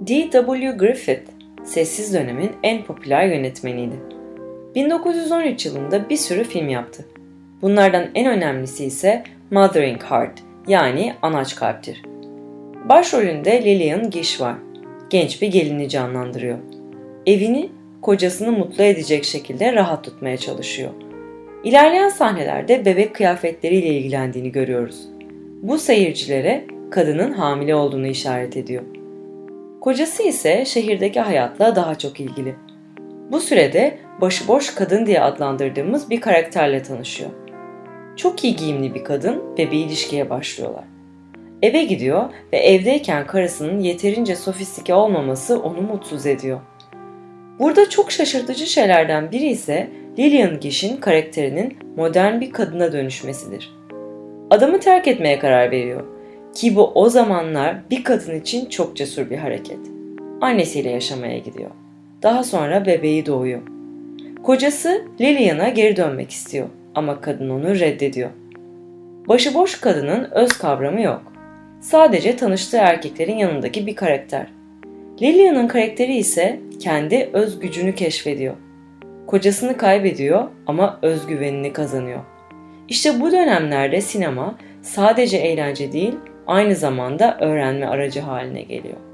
D.W. Griffith, sessiz dönemin en popüler yönetmeniydi. 1913 yılında bir sürü film yaptı. Bunlardan en önemlisi ise Mothering Heart yani Anaç Kalptir. Başrolünde Lillian Gish var. Genç bir gelini canlandırıyor. Evini kocasını mutlu edecek şekilde rahat tutmaya çalışıyor. İlerleyen sahnelerde bebek kıyafetleriyle ilgilendiğini görüyoruz. Bu seyircilere kadının hamile olduğunu işaret ediyor. Kocası ise şehirdeki hayatla daha çok ilgili. Bu sürede başıboş kadın diye adlandırdığımız bir karakterle tanışıyor. Çok iyi giyimli bir kadın ve bir ilişkiye başlıyorlar. Eve gidiyor ve evdeyken karısının yeterince sofistike olmaması onu mutsuz ediyor. Burada çok şaşırtıcı şeylerden biri ise Lillian Gish'in karakterinin modern bir kadına dönüşmesidir. Adamı terk etmeye karar veriyor ki bu o zamanlar bir kadın için çok cesur bir hareket. Annesiyle yaşamaya gidiyor. Daha sonra bebeği doğuyor. Kocası Lillian'a geri dönmek istiyor ama kadın onu reddediyor. Başıboş kadının öz kavramı yok. Sadece tanıştığı erkeklerin yanındaki bir karakter. Lillian'ın karakteri ise kendi öz gücünü keşfediyor. Kocasını kaybediyor ama özgüvenini kazanıyor. İşte bu dönemlerde sinema sadece eğlence değil, aynı zamanda öğrenme aracı haline geliyor.